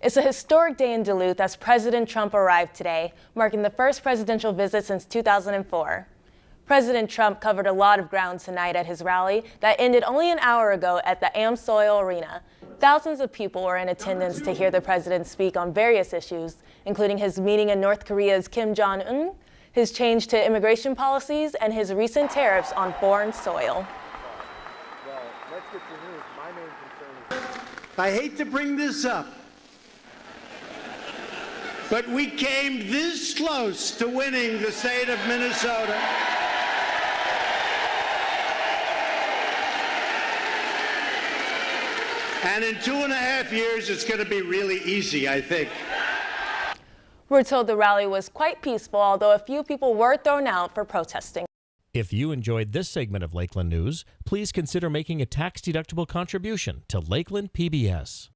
It's a historic day in Duluth as President Trump arrived today, marking the first presidential visit since 2004. President Trump covered a lot of ground tonight at his rally that ended only an hour ago at the AmSoil Arena. Thousands of people were in attendance to hear the president speak on various issues, including his meeting in North Korea's Kim Jong-un, his change to immigration policies, and his recent tariffs on foreign soil. I hate to bring this up, but we came this close to winning the state of Minnesota. And in two and a half years, it's going to be really easy, I think. We're told the rally was quite peaceful, although a few people were thrown out for protesting. If you enjoyed this segment of Lakeland News, please consider making a tax-deductible contribution to Lakeland PBS.